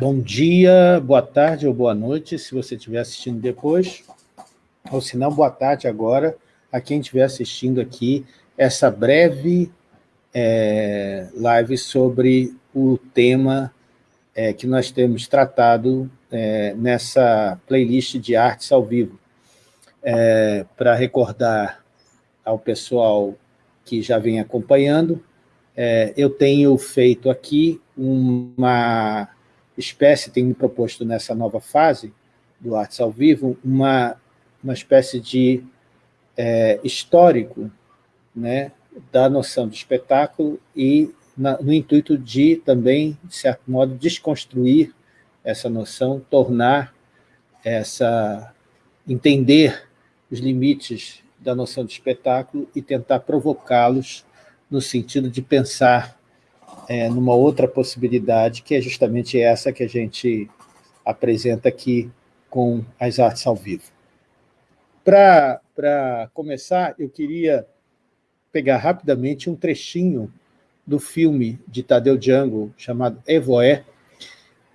Bom dia, boa tarde ou boa noite, se você estiver assistindo depois, ou se não, boa tarde agora, a quem estiver assistindo aqui essa breve é, live sobre o tema é, que nós temos tratado é, nessa playlist de artes ao vivo. É, Para recordar ao pessoal que já vem acompanhando, é, eu tenho feito aqui uma espécie, tenho me proposto nessa nova fase do Artes ao Vivo, uma, uma espécie de é, histórico né, da noção de espetáculo e na, no intuito de também, de certo modo, desconstruir essa noção, tornar essa... entender os limites da noção de espetáculo e tentar provocá-los no sentido de pensar é, numa outra possibilidade, que é justamente essa que a gente apresenta aqui com as artes ao vivo. Para começar, eu queria pegar rapidamente um trechinho do filme de Tadeu Django, chamado Evoé,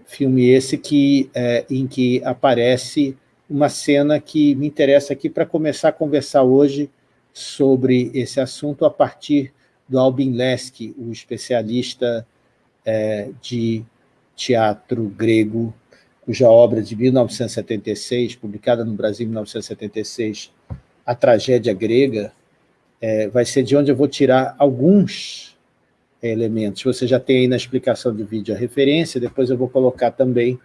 filme esse que, é, em que aparece uma cena que me interessa aqui para começar a conversar hoje sobre esse assunto a partir do Albin Leski, o especialista é, de teatro grego, cuja obra de 1976, publicada no Brasil em 1976, A Tragédia Grega, é, vai ser de onde eu vou tirar alguns elementos. Você já tem aí na explicação do vídeo a referência, depois eu vou colocar também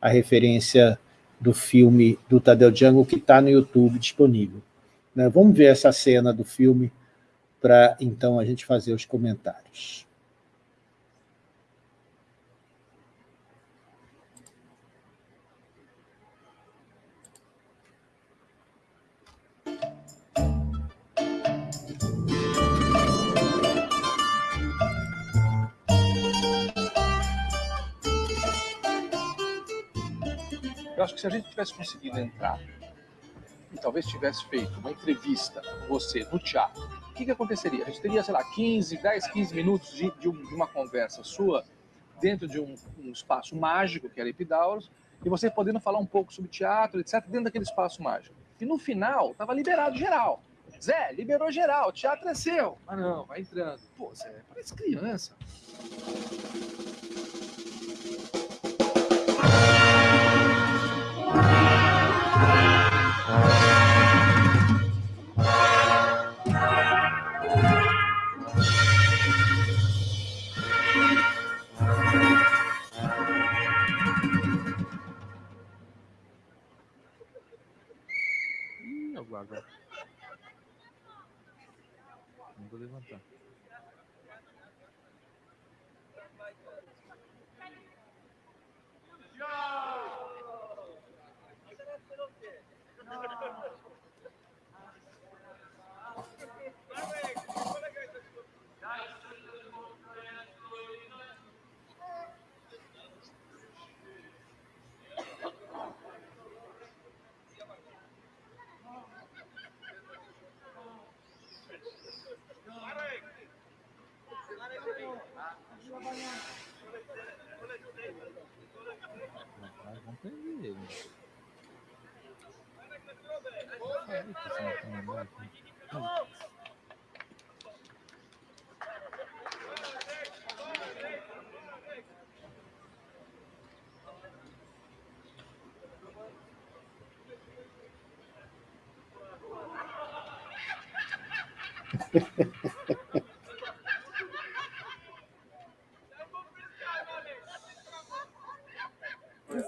a referência do filme do Tadeu Django, que está no YouTube disponível. Né? Vamos ver essa cena do filme para, então, a gente fazer os comentários. Eu acho que se a gente tivesse conseguido entrar e talvez tivesse feito uma entrevista com você no teatro, o que, que aconteceria? A gente teria, sei lá, 15, 10, 15 minutos de, de, um, de uma conversa sua dentro de um, um, espaço mágico, que era Epidauros, e você podendo falar um pouco sobre teatro, etc., dentro daquele espaço mágico. E no final, estava liberado geral. Zé, liberou geral, teatro é seu. Ah, não, vai entrando. Pô, Zé, parece criança.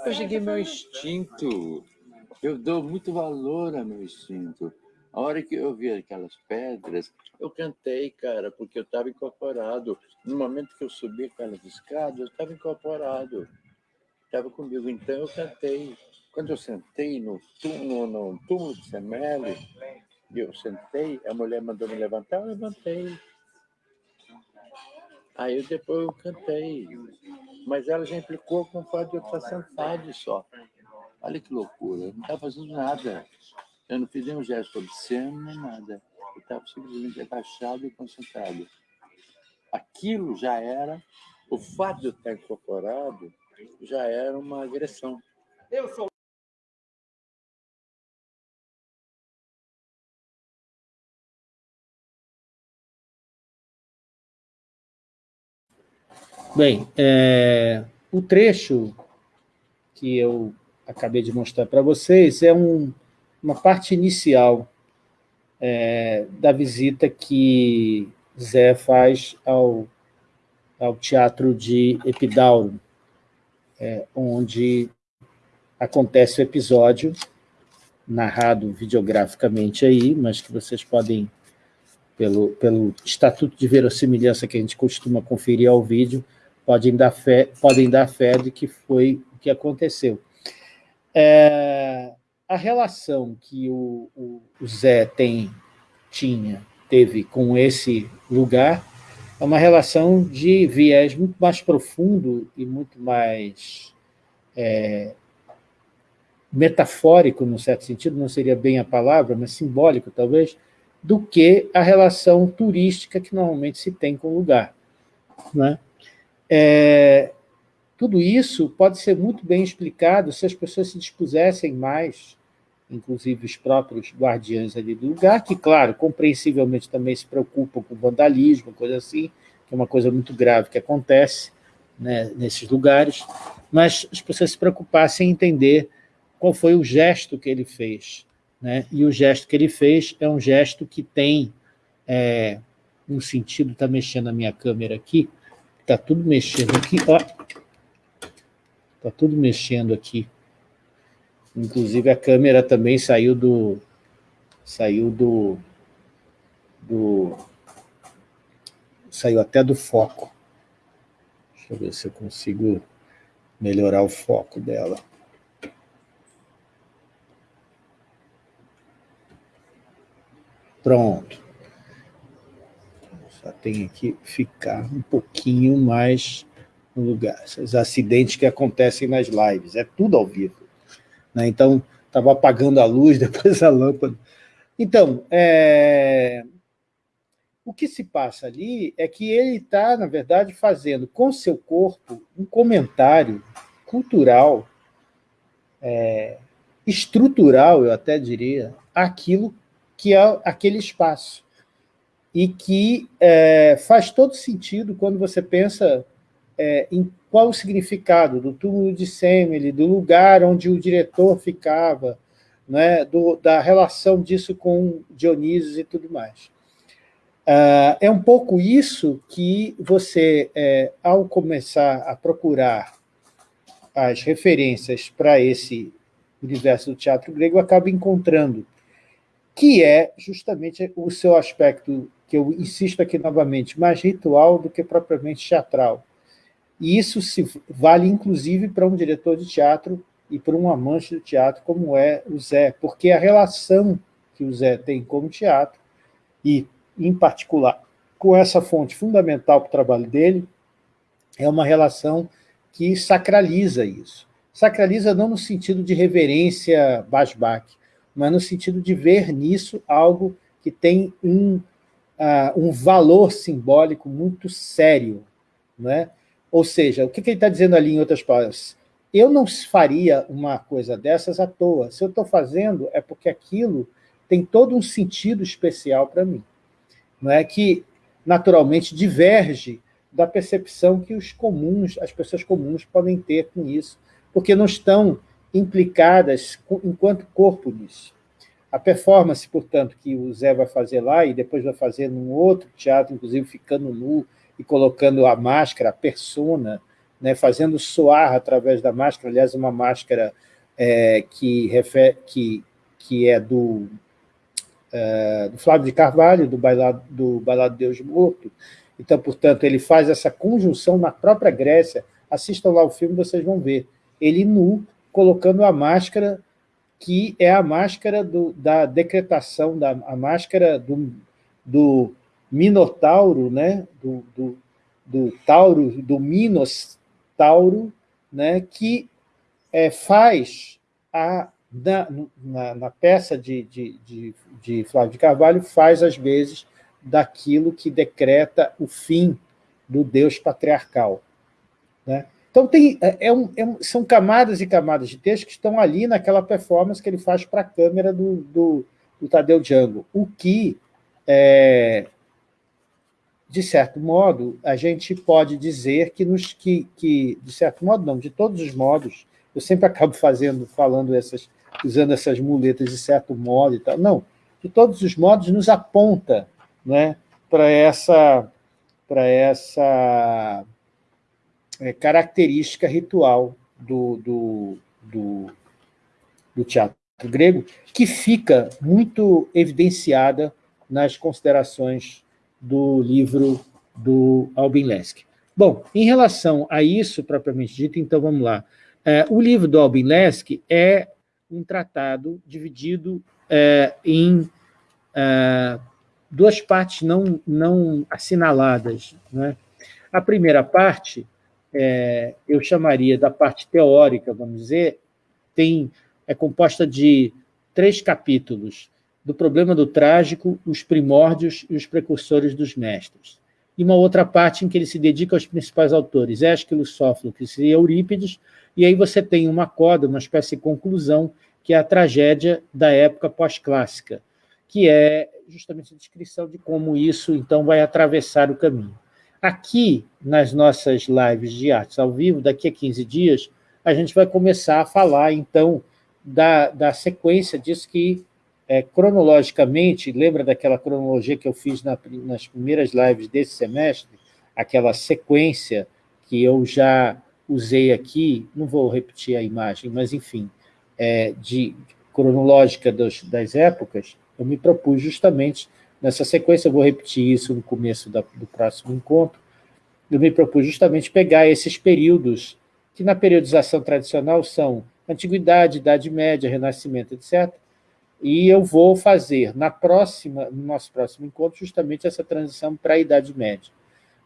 Eu cheguei meu instinto. Eu dou muito valor ao meu instinto. A hora que eu vi aquelas pedras, eu cantei, cara, porque eu estava incorporado. No momento que eu subi aquelas escadas, eu estava incorporado. Estava comigo, então eu cantei. Quando eu sentei no túmulo, no túmulo de Semele, eu sentei, a mulher mandou me levantar, eu levantei. Aí eu, depois eu cantei. Mas ela já implicou com o fato de eu estar sentado só. Olha que loucura, eu não estava fazendo nada. Eu não fiz nenhum gesto obsceno, nem nada. Eu estava simplesmente agachado e concentrado. Aquilo já era, o fato de eu estar incorporado, já era uma agressão. Eu sou Bem, é, o trecho que eu acabei de mostrar para vocês é um, uma parte inicial é, da visita que Zé faz ao, ao Teatro de Epidauro, é, onde acontece o episódio, narrado videograficamente aí, mas que vocês podem, pelo, pelo estatuto de verossimilhança que a gente costuma conferir ao vídeo, podem dar fé, podem dar fé de que foi o que aconteceu. É, a relação que o, o, o Zé tem, tinha, teve com esse lugar é uma relação de viés muito mais profundo e muito mais é, metafórico, no certo sentido, não seria bem a palavra, mas simbólico, talvez, do que a relação turística que normalmente se tem com o lugar. Né? É, tudo isso pode ser muito bem explicado se as pessoas se dispusessem mais, inclusive os próprios guardiães ali do lugar, que, claro, compreensivelmente também se preocupam com vandalismo, coisa assim, que é uma coisa muito grave que acontece né, nesses lugares, mas as pessoas se preocupassem em entender qual foi o gesto que ele fez. Né? E o gesto que ele fez é um gesto que tem é, um sentido, está mexendo a minha câmera aqui, Está tudo mexendo aqui, ó. Está tudo mexendo aqui. Inclusive a câmera também saiu do... Saiu do... do saiu até do foco. Deixa eu ver se eu consigo melhorar o foco dela. Pronto tem que ficar um pouquinho mais no lugar. Esses acidentes que acontecem nas lives, é tudo ao vivo. Né? Então, estava apagando a luz, depois a lâmpada. Então, é... o que se passa ali é que ele está, na verdade, fazendo com seu corpo um comentário cultural, é... estrutural, eu até diria, aquilo que é aquele espaço e que é, faz todo sentido quando você pensa é, em qual o significado do túmulo de Semele, do lugar onde o diretor ficava, né, do, da relação disso com Dionísio e tudo mais. Uh, é um pouco isso que você, é, ao começar a procurar as referências para esse universo do teatro grego, acaba encontrando, que é justamente o seu aspecto que eu insisto aqui novamente, mais ritual do que propriamente teatral. E isso se vale, inclusive, para um diretor de teatro e para um amante do teatro, como é o Zé, porque a relação que o Zé tem com o teatro, e, em particular, com essa fonte fundamental para o trabalho dele, é uma relação que sacraliza isso. Sacraliza não no sentido de reverência Basbach, mas no sentido de ver nisso algo que tem um uh, um valor simbólico muito sério. Né? Ou seja, o que, que ele está dizendo ali em outras palavras? Eu não faria uma coisa dessas à toa. Se eu estou fazendo, é porque aquilo tem todo um sentido especial para mim. Não é que, naturalmente, diverge da percepção que os comuns, as pessoas comuns podem ter com isso, porque não estão implicadas enquanto corpo nisso. A performance, portanto, que o Zé vai fazer lá e depois vai fazer num outro teatro, inclusive ficando nu e colocando a máscara, a persona, né, fazendo soar através da máscara, aliás, uma máscara é, que, refere, que, que é do, é, do Flávio de Carvalho, do Bailado, do Bailado Deus Morto. Então, portanto, ele faz essa conjunção na própria Grécia. Assistam lá o filme, vocês vão ver. Ele nu, colocando a máscara que é a máscara do, da decretação, da, a máscara do, do Minotauro, né? do, do, do Tauro, do Minos Tauro, né? que é, faz a, na, na, na peça de, de, de, de Flávio de Carvalho, faz às vezes daquilo que decreta o fim do Deus patriarcal. Né? Então, tem, é, é um, é um, são camadas e camadas de texto que estão ali naquela performance que ele faz para a câmera do, do, do, Tadeu Django, o que, é, de certo modo, a gente pode dizer que, nos, que, que, de certo modo não, de todos os modos, eu sempre acabo fazendo, falando essas, usando essas muletas de certo modo e tal, não, de todos os modos nos aponta né, para essa, para essa é, característica ritual do, do, do, do teatro grego, que fica muito evidenciada nas considerações do livro do Albin Lesk. Bom, em relação a isso, propriamente dito, então vamos lá. É, o livro do Albin Lesk é um tratado dividido é, em é, duas partes não, não assinaladas. Né? A primeira parte é, eu chamaria da parte teórica, vamos dizer, tem, é composta de três capítulos, do problema do trágico, os primórdios e os precursores dos mestres. E uma outra parte em que ele se dedica aos principais autores, Ésquilo, Sófocles e Eurípides, e aí você tem uma coda, uma espécie de conclusão, que é a tragédia da época pós-clássica, que é justamente a descrição de como isso, então, vai atravessar o caminho. Aqui, nas nossas lives de artes ao vivo, daqui a 15 dias, a gente vai começar a falar, então, da, da sequência disso que, é, cronologicamente, lembra daquela cronologia que eu fiz na, nas primeiras lives desse semestre? Aquela sequência que eu já usei aqui, não vou repetir a imagem, mas, enfim, é, de cronológica dos, das épocas, eu me propus justamente Nessa sequência, eu vou repetir isso no começo da, do próximo encontro. Eu me propus justamente pegar esses períodos que na periodização tradicional são Antiguidade, Idade Média, Renascimento, etc. E eu vou fazer na próxima, no nosso próximo encontro justamente essa transição para a Idade Média.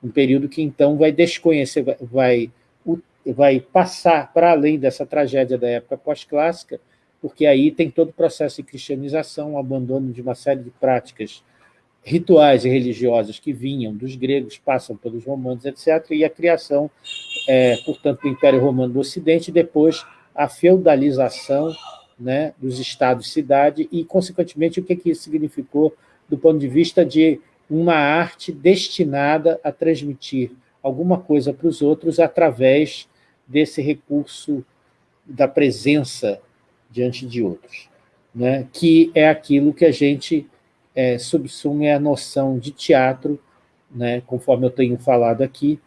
Um período que, então, vai desconhecer, vai, vai passar para além dessa tragédia da época pós-clássica, porque aí tem todo o processo de cristianização, o abandono de uma série de práticas rituais religiosos que vinham dos gregos, passam pelos romanos, etc., e a criação, é, portanto, do Império Romano do Ocidente, e depois a feudalização né, dos estados-cidade e, consequentemente, o que, que isso significou do ponto de vista de uma arte destinada a transmitir alguma coisa para os outros através desse recurso da presença diante de outros, né, que é aquilo que a gente é, subsume a noção de teatro, né, conforme eu tenho falado aqui,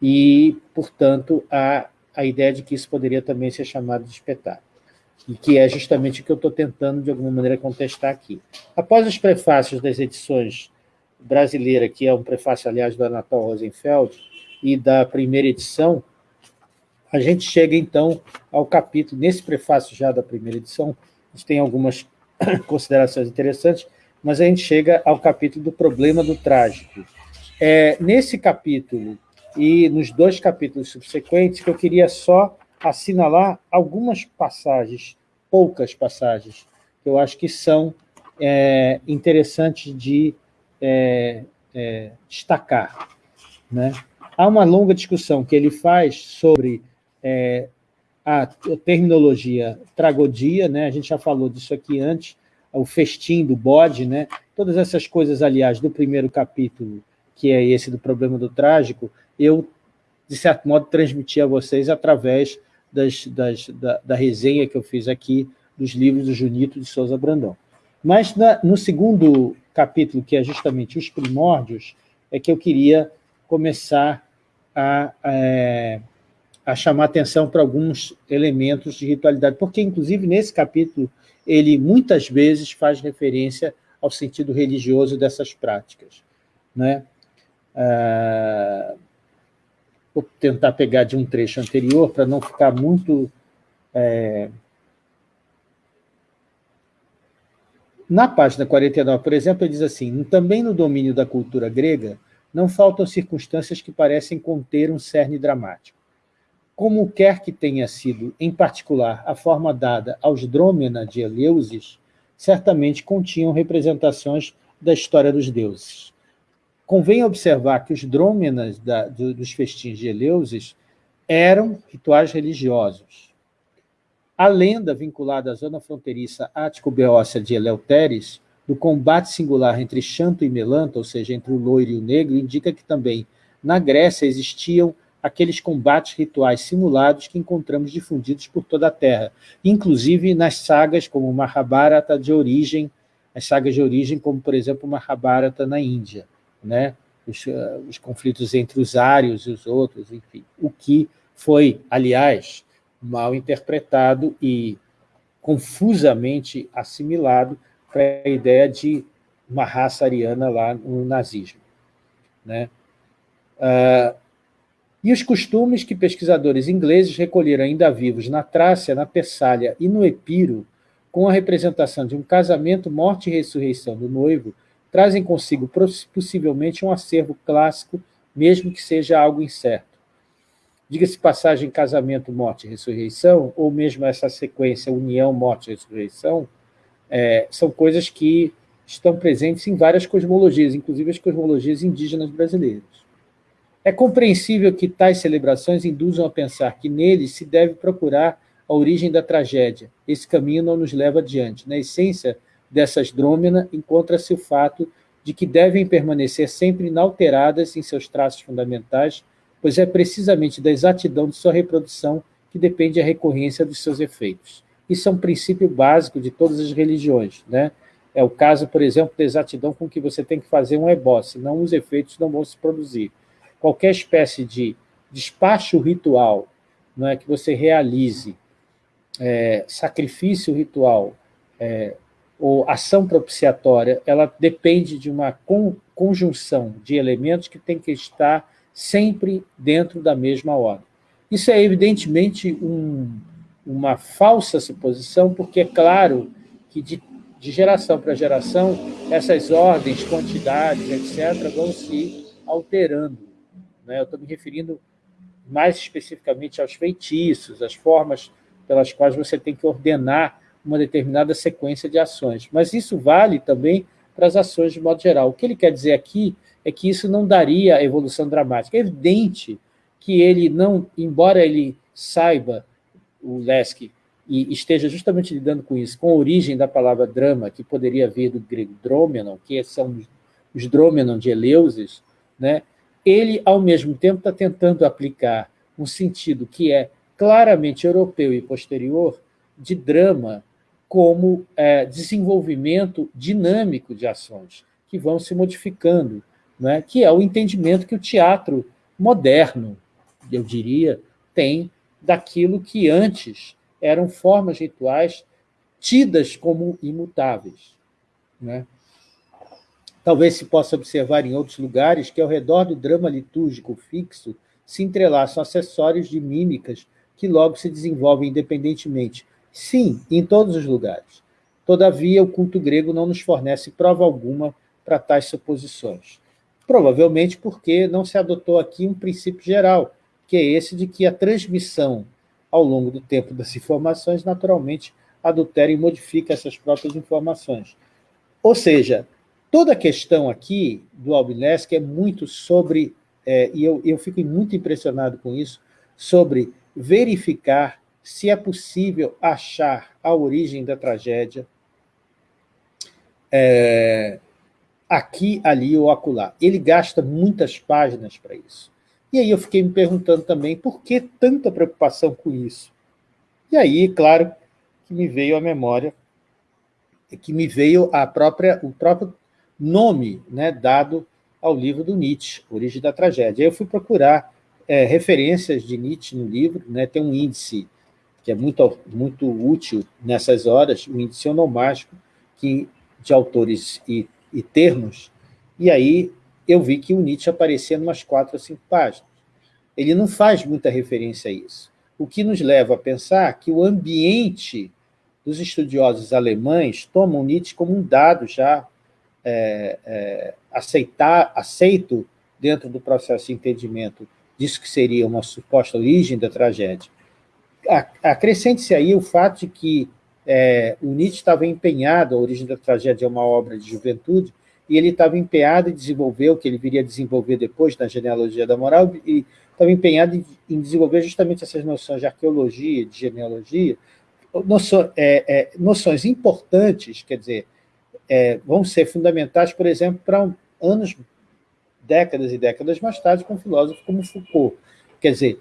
e, portanto, a, a ideia de que isso poderia também ser chamado de espetáculo, e que é justamente o que eu estou tentando, de alguma maneira, contestar aqui. Após os prefácios das edições brasileira, que é um prefácio, aliás, do Anatol Rosenfeld, e da primeira edição, a gente chega, então, ao capítulo, nesse prefácio já da primeira edição, a gente tem algumas considerações interessantes, mas a gente chega ao capítulo do problema do trágico. É, nesse capítulo e nos dois capítulos subsequentes, que eu queria só assinalar algumas passagens, poucas passagens, que eu acho que são é, interessantes de é, é, destacar. Né? Há uma longa discussão que ele faz sobre é, a terminologia tragodia, né? a gente já falou disso aqui antes, o festim do bode, né? todas essas coisas, aliás, do primeiro capítulo, que é esse do problema do trágico, eu, de certo modo, transmiti a vocês através das, das, da, da, resenha que eu fiz aqui dos livros do Junito de Souza Brandão. Mas na, no segundo capítulo, que é justamente os primórdios, é que eu queria começar a, a, é, a chamar atenção para alguns elementos de ritualidade, porque, inclusive, nesse capítulo ele muitas vezes faz referência ao sentido religioso dessas práticas. Né? Ah, vou tentar pegar de um trecho anterior para não ficar muito... É... Na página 49, por exemplo, ele diz assim, também no domínio da cultura grega, não faltam circunstâncias que parecem conter um cerne dramático como quer que tenha sido, em particular, a forma dada aos drômena de Eleusis, certamente continham representações da história dos deuses. Convém observar que os drômenas da, dos festins de Eleusis eram rituais religiosos. A lenda vinculada à zona fronteiriça ático-beócia de Eleuteres, do combate singular entre Xanto e Melanta, ou seja, entre o loiro e o negro, indica que também na Grécia existiam aqueles combates rituais simulados que encontramos difundidos por toda a Terra, inclusive nas sagas como Mahabharata de origem, as sagas de origem, como, por exemplo, Mahabharata na Índia, né? os, uh, os conflitos entre os ários e os outros, enfim, o que foi, aliás, mal interpretado e confusamente assimilado para a ideia de uma raça ariana lá no nazismo. Né? Uh, e os costumes que pesquisadores ingleses recolheram ainda vivos na Trácia, na Tessália e no Epiro, com a representação de um casamento, morte e ressurreição do noivo, trazem consigo possivelmente um acervo clássico, mesmo que seja algo incerto. Diga-se passagem casamento, morte e ressurreição, ou mesmo essa sequência união, morte e ressurreição, é, são coisas que estão presentes em várias cosmologias, inclusive as cosmologias indígenas brasileiras. É compreensível que tais celebrações induzam a pensar que neles se deve procurar a origem da tragédia. Esse caminho não nos leva adiante. Na essência dessas drômena encontra-se o fato de que devem permanecer sempre inalteradas em seus traços fundamentais, pois é precisamente da exatidão de sua reprodução que depende a recorrência dos seus efeitos. Isso é um princípio básico de todas as religiões. Né? É o caso, por exemplo, da exatidão com que você tem que fazer um ebó, senão os efeitos não vão se produzir qualquer espécie de despacho ritual não é, que você realize, é, sacrifício ritual é, ou ação propiciatória, ela depende de uma con conjunção de elementos que tem que estar sempre dentro da mesma ordem. Isso é evidentemente um, uma falsa suposição, porque é claro que de, de geração para geração essas ordens, quantidades, etc., vão se alterando. Né? Eu estou me referindo mais especificamente aos feitiços, as formas pelas quais você tem que ordenar uma determinada sequência de ações. Mas isso vale também para as ações de modo geral. O que ele quer dizer aqui é que isso não daria evolução dramática. É evidente que ele não, embora ele saiba, o Lesk, e esteja justamente lidando com isso, com a origem da palavra drama, que poderia vir do grego dromenon, que são os dromenon de Eleusis, né? Ele, ao mesmo tempo, está tentando aplicar um sentido que é claramente europeu e posterior de drama como é, desenvolvimento dinâmico de ações que vão se modificando, né? que é o entendimento que o teatro moderno, eu diria, tem daquilo que antes eram formas rituais tidas como imutáveis. Né? Talvez se possa observar em outros lugares que ao redor do drama litúrgico fixo se entrelaçam acessórios de mímicas que logo se desenvolvem independentemente. Sim, em todos os lugares. Todavia, o culto grego não nos fornece prova alguma para tais suposições. Provavelmente porque não se adotou aqui um princípio geral, que é esse de que a transmissão ao longo do tempo das informações naturalmente adultera e modifica essas próprias informações. Ou seja, Toda a questão aqui do Albinesk é muito sobre, é, e eu, eu fico muito impressionado com isso, sobre verificar se é possível achar a origem da tragédia é, aqui, ali ou acolá. Ele gasta muitas páginas para isso. E aí eu fiquei me perguntando também por que tanta preocupação com isso. E aí, claro, que me veio a memória, que me veio a própria, o próprio nome né, dado ao livro do Nietzsche, Origem da Tragédia. Aí eu fui procurar é, referências de Nietzsche no livro, né, tem um índice que é muito, muito útil nessas horas, o um índice onomástico que, de autores e, e termos, e aí eu vi que o Nietzsche aparecia em umas quatro ou cinco páginas. Ele não faz muita referência a isso, o que nos leva a pensar que o ambiente dos estudiosos alemães tomam Nietzsche como um dado já é, é, aceitar, aceito dentro do processo de entendimento disso que seria uma suposta origem da tragédia. Acrescente-se aí o fato de que é, o Nietzsche estava empenhado, a origem da tragédia é uma obra de juventude, e ele estava empenhado em desenvolver o que ele viria a desenvolver depois na genealogia da moral, e estava empenhado em, desenvolver justamente essas noções de arqueologia, de genealogia, noções, é, é, noções importantes, quer dizer, é, vão ser fundamentais, por exemplo, para anos, décadas e décadas mais tarde, com um filósofo como Foucault. Quer dizer,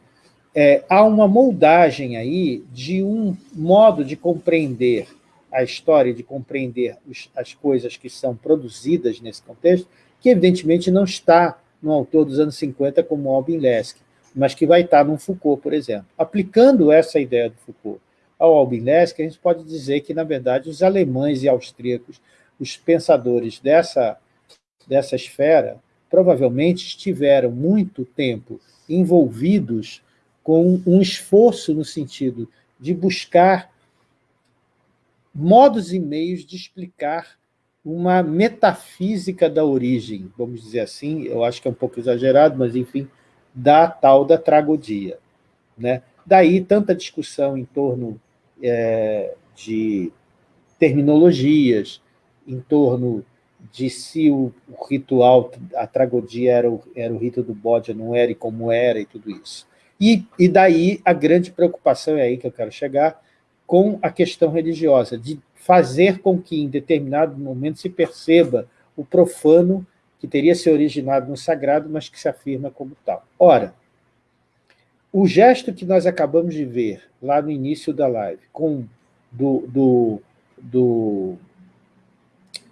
é, há uma moldagem aí de um modo de compreender a história, de compreender os, as coisas que são produzidas nesse contexto, que evidentemente não está no autor dos anos 50 como Albin Lesk, mas que vai estar no Foucault, por exemplo. Aplicando essa ideia do Foucault ao Albin Lesk, a gente pode dizer que, na verdade, os alemães e austríacos, os pensadores dessa, dessa esfera, provavelmente estiveram muito tempo envolvidos com um esforço no sentido de buscar modos e meios de explicar uma metafísica da origem, vamos dizer assim, eu acho que é um pouco exagerado, mas, enfim, da tal da tragodia. Né? Daí tanta discussão em torno é, de terminologias, em torno de se o, ritual, a tragodia era o, era o rito do bode, não era, e como era, e tudo isso. E, e daí a grande preocupação, é aí que eu quero chegar, com a questão religiosa, de fazer com que, em determinado momento, se perceba o profano que teria se originado no sagrado, mas que se afirma como tal. Ora, o gesto que nós acabamos de ver lá no início da live, com do, do, do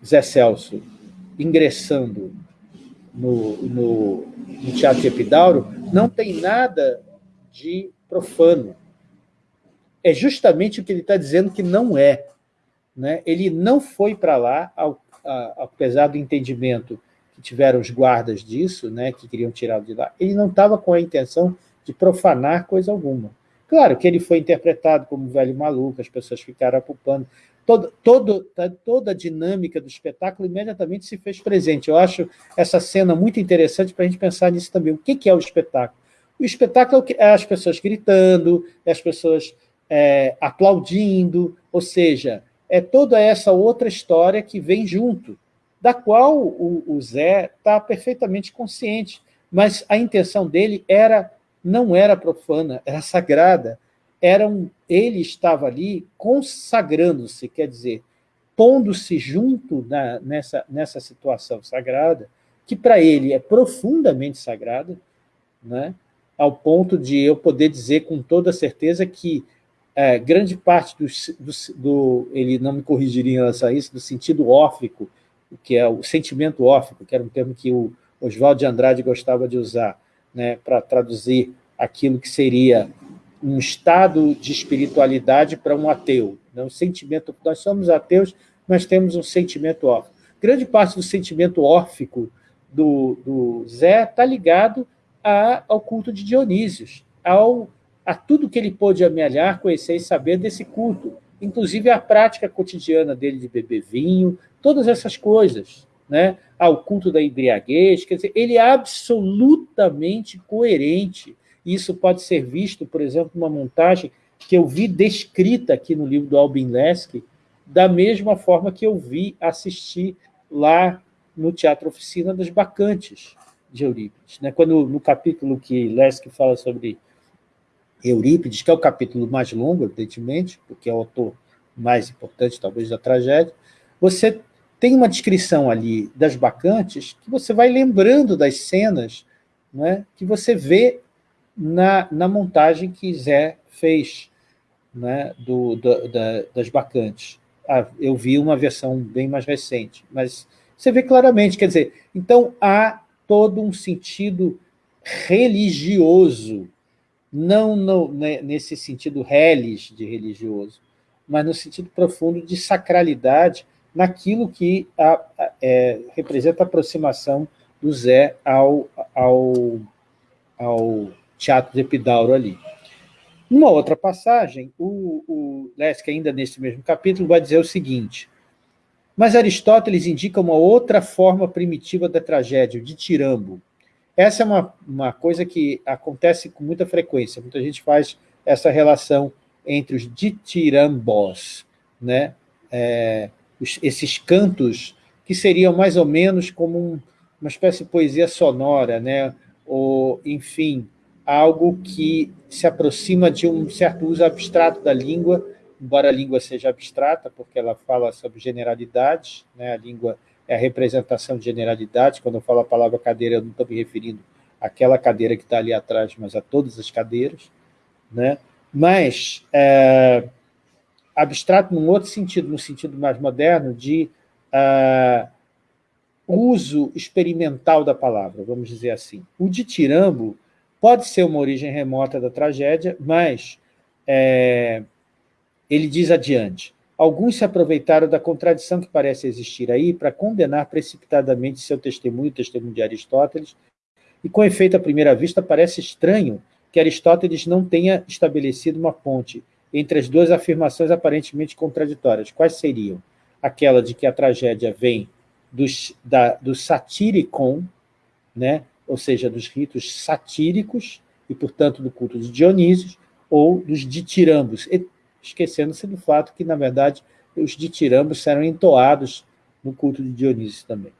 Zé Celso ingressando no, no, no Teatro Epidauro, não tem nada de profano é justamente o que ele está dizendo que não é. Né? Ele não foi para lá, ao, a, apesar do entendimento que tiveram os guardas disso, né, que queriam tirá-lo de lá, ele não estava com a intenção de profanar coisa alguma. Claro que ele foi interpretado como um velho maluco, as pessoas ficaram apupando. Todo, todo, toda a dinâmica do espetáculo imediatamente se fez presente. Eu acho essa cena muito interessante para a gente pensar nisso também. O que é o espetáculo? O espetáculo é as pessoas gritando, é as pessoas é, aplaudindo, ou seja, é toda essa outra história que vem junto, da qual o, o Zé está perfeitamente consciente, mas a intenção dele era não era profana, era sagrada, era um, ele estava ali consagrando-se, quer dizer, pondo-se junto na, nessa, nessa situação sagrada, que para ele é profundamente sagrada, né? ao ponto de eu poder dizer com toda certeza que é, grande parte do, do, do, ele não me corrigiria em relação a isso, do sentido órfico, que é o sentimento órfico, que era um termo que o Oswaldo de Andrade gostava de usar, né, para traduzir aquilo que seria um estado de espiritualidade para um ateu. Né? Um sentimento, nós somos ateus, mas temos um sentimento órfico. Grande parte do sentimento órfico do, do Zé está ligado a, ao culto de Dionísios, ao a tudo que ele pôde amealhar, conhecer e saber desse culto, inclusive a prática cotidiana dele de beber vinho, todas essas coisas, né? ao culto da embriaguez, quer dizer, ele é absolutamente coerente. Isso pode ser visto, por exemplo, numa montagem que eu vi descrita aqui no livro do Albin Lesk, da mesma forma que eu vi assistir lá no Teatro Oficina das Bacantes, de Eurípides. Né? Quando, no capítulo que Lesk fala sobre Eurípides, que é o capítulo mais longo, evidentemente, porque é o autor mais importante, talvez, da tragédia, você tem uma descrição ali das bacantes que você vai lembrando das cenas né, que você vê na, na montagem que Zé fez né, do, do, da, das bacantes. Ah, eu vi uma versão bem mais recente, mas você vê claramente, quer dizer, então há todo um sentido religioso não no, né, nesse sentido relis de religioso, mas no sentido profundo de sacralidade naquilo que a, a, é, representa a aproximação do Zé ao, ao, ao teatro de Epidauro ali. Numa outra passagem, o, o ainda nesse mesmo capítulo, vai dizer o seguinte, mas Aristóteles indica uma outra forma primitiva da tragédia, de Tirambo, essa é uma, uma coisa que acontece com muita frequência. Muita gente faz essa relação entre os ditirambós, né? É, os, esses cantos que seriam mais ou menos como um, uma espécie de poesia sonora, né? ou, enfim, algo que se aproxima de um certo uso abstrato da língua, embora a língua seja abstrata, porque ela fala sobre generalidades, né? a língua é a representação de generalidades, quando eu falo a palavra cadeira, eu não estou me referindo àquela cadeira que está ali atrás, mas a todas as cadeiras, né? mas é, abstrato num outro sentido, no sentido mais moderno, de uh, uso experimental da palavra, vamos dizer assim. O ditirambo pode ser uma origem remota da tragédia, mas é, ele diz adiante, alguns se aproveitaram da contradição que parece existir aí para condenar precipitadamente seu testemunho, o testemunho de Aristóteles, e com efeito à primeira vista parece estranho que Aristóteles não tenha estabelecido uma ponte entre as duas afirmações aparentemente contraditórias. Quais seriam? Aquela de que a tragédia vem dos, da, do satiricon, né? Ou seja, dos ritos satíricos, e, portanto, do culto de Dionísio, ou dos ditirambos, esquecendo-se do fato que, na verdade, os ditirambos serão entoados no culto de Dionísio também.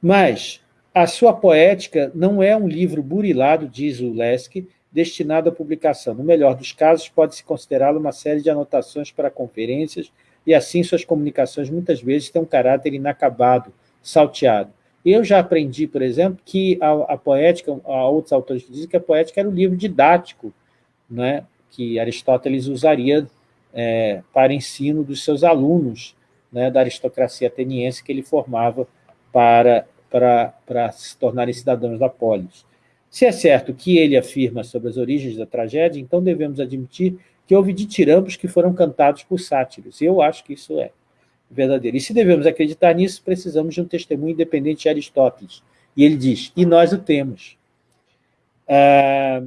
Mas a sua poética não é um livro burilado, diz o Leske, destinado à publicação. No melhor dos casos, pode-se considerá-lo uma série de anotações para conferências, e assim suas comunicações muitas vezes têm um caráter inacabado, salteado. Eu já aprendi, por exemplo, que a, a poética, há outros autores que dizem que a poética era um livro didático, né, que Aristóteles usaria é, para ensino dos seus alunos, né, da aristocracia ateniense que ele formava para, para, para se tornarem cidadãos da polis. Se é certo que ele afirma sobre as origens da tragédia, então devemos admitir que houve ditirambos que foram cantados por sátiros. Eu acho que isso é verdadeiro. E se devemos acreditar nisso, precisamos de um testemunho independente de Aristóteles. E ele diz, e nós o temos. Ah,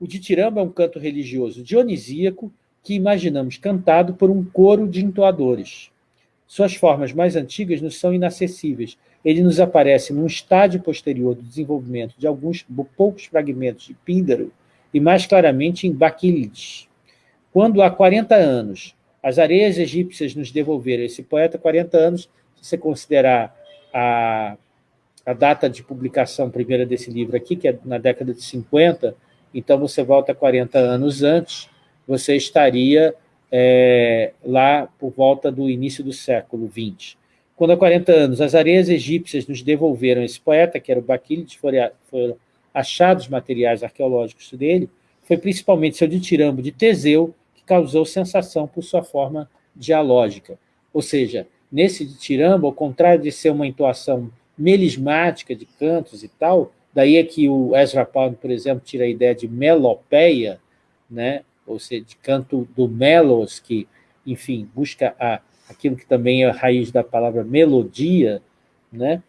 o ditiramba é um canto religioso dionisíaco que imaginamos cantado por um coro de entoadores. Suas formas mais antigas nos são inacessíveis. Ele nos aparece num estádio posterior do desenvolvimento de alguns poucos fragmentos de Píndaro e mais claramente em Baquilides. Quando há 40 anos as areias egípcias nos devolveram esse poeta, 40 anos, se você considerar a, a data de publicação primeira desse livro aqui, que é na década de 50, então você volta 40 anos antes, você estaria é, lá por volta do início do século XX. Quando há 40 anos as areias egípcias nos devolveram esse poeta, que era o Baquilides, foram, achados materiais arqueológicos dele, foi principalmente seu ditirambo de Teseu causou sensação por sua forma dialógica. Ou seja, nesse ditirambo, ao contrário de ser uma entoação melismática de cantos e tal, daí é que o Ezra Pound, por exemplo, tira a ideia de melopeia, né? ou seja, de canto do melos, que, enfim, busca a, aquilo que também é a raiz da palavra melodia, né?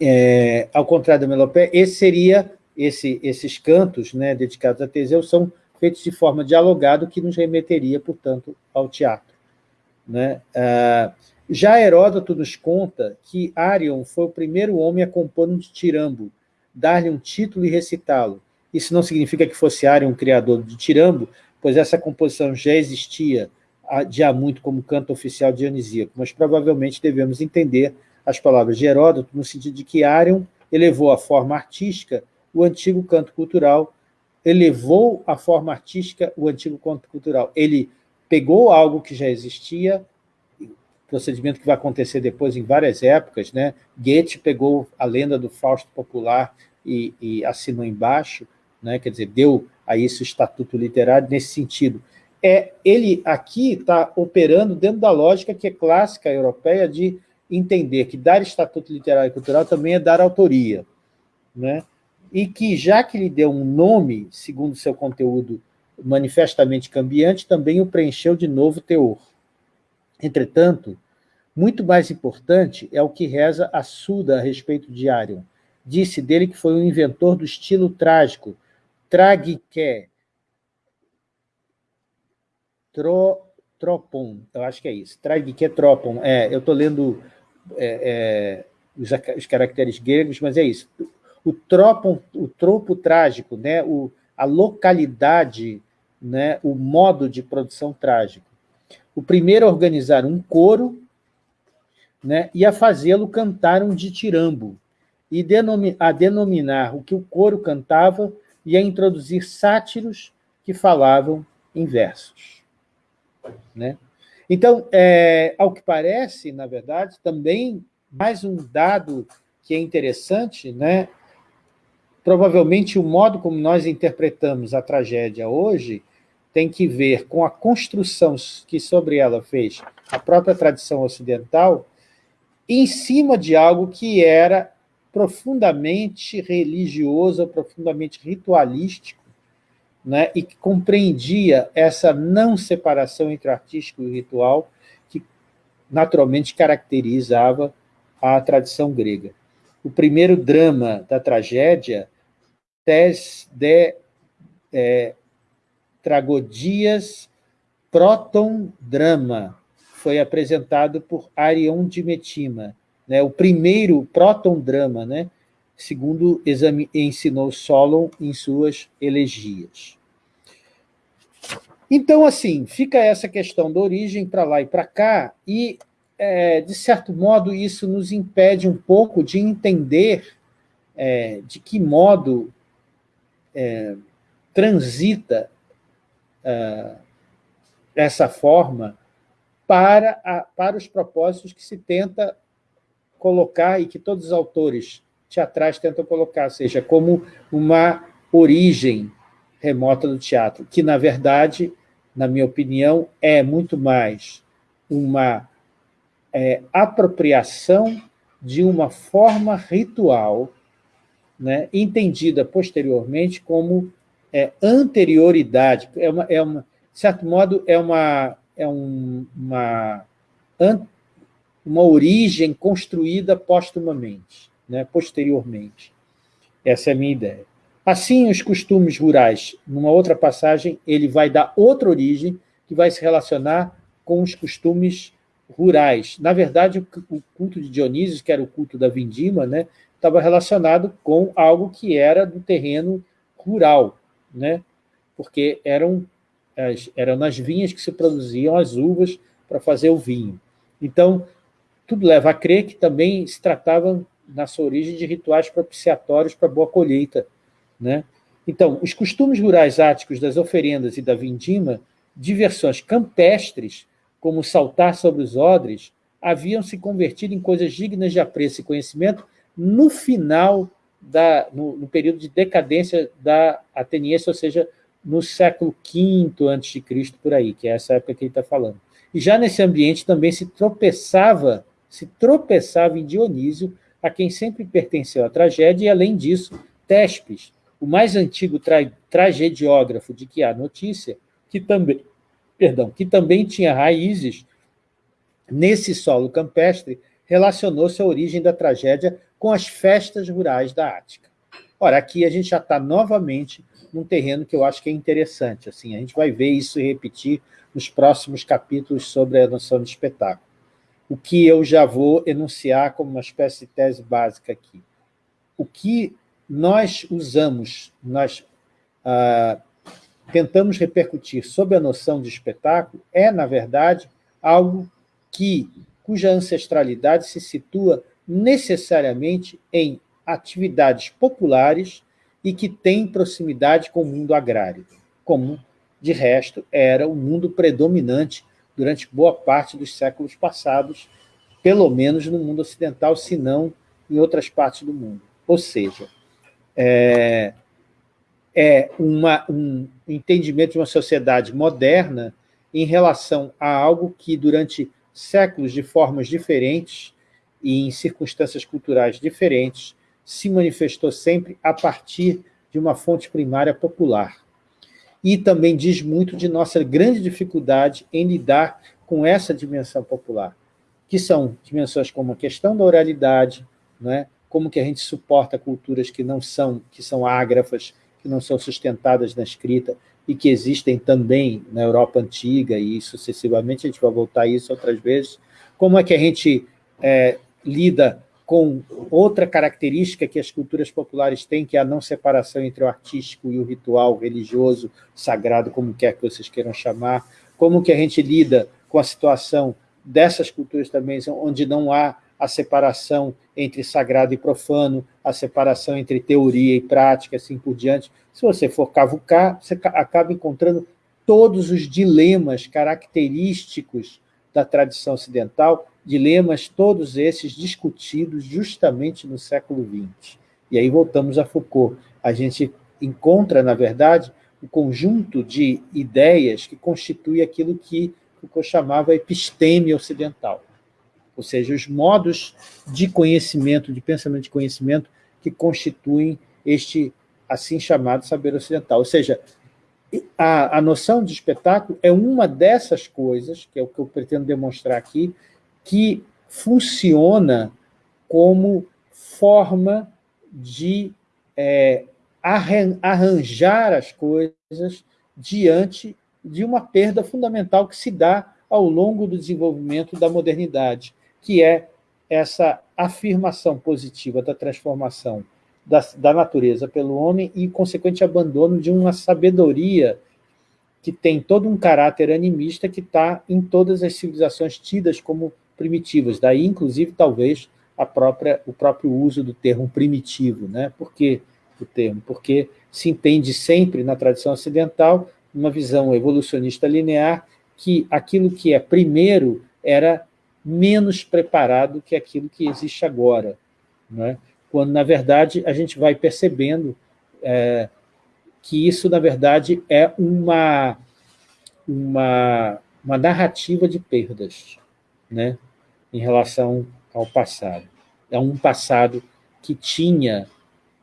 É, ao contrário da melopeia, esse seria, esse, esses cantos né, dedicados a Teseu são feitos de forma dialogada, que nos remeteria, portanto, ao teatro. Né? Ah, já Heródoto nos conta que Arion foi o primeiro homem a compor um tirambo, dar-lhe um título e recitá-lo, isso não significa que fosse Arion um criador de Tirambo, pois essa composição já existia de há muito como canto oficial dionisíaco, mas provavelmente devemos entender as palavras de Heródoto no sentido de que Arion elevou a forma artística o antigo canto cultural, elevou a forma artística o antigo canto cultural. Ele pegou algo que já existia, procedimento que vai acontecer depois em várias épocas, né? Goethe pegou a lenda do Fausto popular e, e assinou embaixo, né? quer dizer, deu a isso estatuto literário nesse sentido. É, ele aqui está operando dentro da lógica que é clássica europeia de entender que dar estatuto literário e cultural também é dar autoria, né? E que, já que lhe deu um nome, segundo seu conteúdo manifestamente cambiante, também o preencheu de novo teor. Entretanto, muito mais importante é o que reza a Suda a respeito de Arion. Disse dele que foi o inventor do estilo trágico, tragique, tro, tropon, eu acho que é isso, tragique tropon, é, eu estou lendo é, é, os, os, caracteres gregos, mas é isso, o tropon, o tropo trágico, né, o, a localidade, né, o modo de produção trágico. O primeiro a organizar um coro né, e a fazê-lo cantar um ditirambo. e denomi a denominar o que o coro cantava e a introduzir sátiros que falavam em versos. Né? Então, é, ao que parece, na verdade, também mais um dado que é interessante, né? Provavelmente o modo como nós interpretamos a tragédia hoje tem que ver com a construção que sobre ela fez a própria tradição ocidental em cima de algo que era profundamente religioso, profundamente ritualístico, né, e que compreendia essa não separação entre artístico e ritual que naturalmente caracterizava a tradição grega. O primeiro drama da tragédia, Tes de é, Tragodias Proton Drama, foi apresentado por Arion de Metima, né, o primeiro Proton Drama, né, segundo ensinou Solon em suas elegias. Então, assim, fica essa questão da origem para lá e para cá, e, é, de certo modo, isso nos impede um pouco de entender é, de que modo é, transita é, essa forma para, a, para os propósitos que se tenta colocar e que todos os autores teatrais tentam colocar, seja como uma origem remota do teatro, que, na verdade, na minha opinião, é muito mais uma é, apropriação de uma forma ritual, né, entendida posteriormente como é, anterioridade, é uma, é uma, de certo modo, é uma, é um, uma, uma origem construída postumamente né, posteriormente. Essa é a minha ideia. Assim, os costumes rurais, numa outra passagem, ele vai dar outra origem que vai se relacionar com os costumes rurais. Na verdade, o culto de Dionísio, que era o culto da vindima, né, estava relacionado com algo que era do terreno rural, né, porque eram, eram nas vinhas que se produziam as uvas para fazer o vinho. Então, tudo leva a crer que também se tratava na sua origem, de rituais propiciatórios para boa colheita. Né? Então, os costumes rurais áticos das oferendas e da vindima, diversões campestres, como saltar sobre os odres, haviam se convertido em coisas dignas de apreço e conhecimento no final, da, no, no período de decadência da ateniense, ou seja, no século V a.C., por aí, que é essa época que ele está falando. E já nesse ambiente também se tropeçava, se tropeçava em Dionísio a quem sempre pertenceu a tragédia, e, além disso, Tespes, o mais antigo tra tragediógrafo de que há notícia, que também, perdão, que também tinha raízes nesse solo campestre, relacionou se a origem da tragédia com as festas rurais da Ática. Ora, aqui a gente já está novamente num terreno que eu acho que é interessante. Assim, a gente vai ver isso e repetir nos próximos capítulos sobre a noção de espetáculo o que eu já vou enunciar como uma espécie de tese básica aqui. O que nós usamos, nós ah, tentamos repercutir sobre a noção de espetáculo é, na verdade, algo que, cuja ancestralidade se situa necessariamente em atividades populares e que tem proximidade com o mundo agrário, como, de resto, era o mundo predominante durante boa parte dos séculos passados, pelo menos no mundo ocidental, se não em outras partes do mundo. Ou seja, é, é uma, um entendimento de uma sociedade moderna em relação a algo que, durante séculos, de formas diferentes e em circunstâncias culturais diferentes, se manifestou sempre a partir de uma fonte primária popular e também diz muito de nossa grande dificuldade em lidar com essa dimensão popular, que são dimensões como a questão da oralidade, né? como que a gente suporta culturas que não são, que são ágrafas, que não são sustentadas na escrita, e que existem também na Europa Antiga, e sucessivamente, a gente vai voltar a isso outras vezes, como é que a gente é, lida com outra característica que as culturas populares têm, que é a não separação entre o artístico e o ritual religioso, sagrado, como quer que vocês queiram chamar, como que a gente lida com a situação dessas culturas também, onde não há a separação entre sagrado e profano, a separação entre teoria e prática, assim por diante. Se você for cavucar, você acaba encontrando todos os dilemas característicos da tradição ocidental, dilemas todos esses discutidos justamente no século XX. E aí voltamos a Foucault. A gente encontra, na verdade, o um conjunto de ideias que constitui aquilo que Foucault chamava episteme ocidental ou seja, os modos de conhecimento, de pensamento de conhecimento que constituem este assim chamado saber ocidental. Ou seja, a, a noção de espetáculo é uma dessas coisas, que é o que eu pretendo demonstrar aqui, que funciona como forma de é, arranjar as coisas diante de uma perda fundamental que se dá ao longo do desenvolvimento da modernidade, que é essa afirmação positiva da transformação da, da natureza pelo homem e, consequente, abandono de uma sabedoria que tem todo um caráter animista que está em todas as civilizações tidas como primitivas. Daí, inclusive, talvez, a própria, o próprio uso do termo primitivo. Né? Por que o termo? Porque se entende sempre, na tradição ocidental, uma visão evolucionista linear, que aquilo que é primeiro era menos preparado que aquilo que existe agora. Né? Quando, na verdade, a gente vai percebendo é, que isso, na verdade, é uma, uma, uma narrativa de perdas né? em relação ao passado. É um passado que tinha,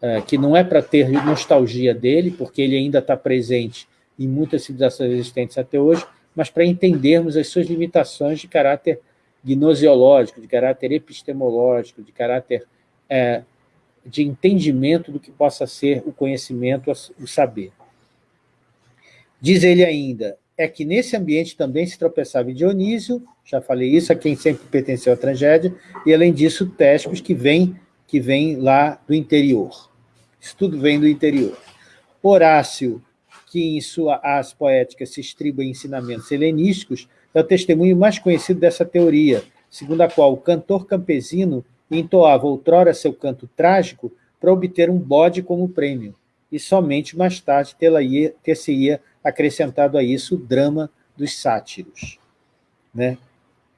é, que não é para ter nostalgia dele, porque ele ainda está presente em muitas civilizações existentes até hoje, mas para entendermos as suas limitações de caráter gnosiológico, de caráter epistemológico, de caráter é, de entendimento do que possa ser o conhecimento, o saber. Diz ele ainda, é que nesse ambiente também se tropeçava Dionísio, já falei isso, a quem sempre pertenceu à tragédia, e além disso, Téscos, que vem, que vem lá do interior. Isso tudo vem do interior. Horácio, que em suas as poéticas se estriba em ensinamentos helenísticos, é o testemunho mais conhecido dessa teoria, segundo a qual o cantor campesino entoava outrora seu canto trágico para obter um bode como prêmio, e somente mais tarde ter-se-ia acrescentado a isso o drama dos sátiros. Né?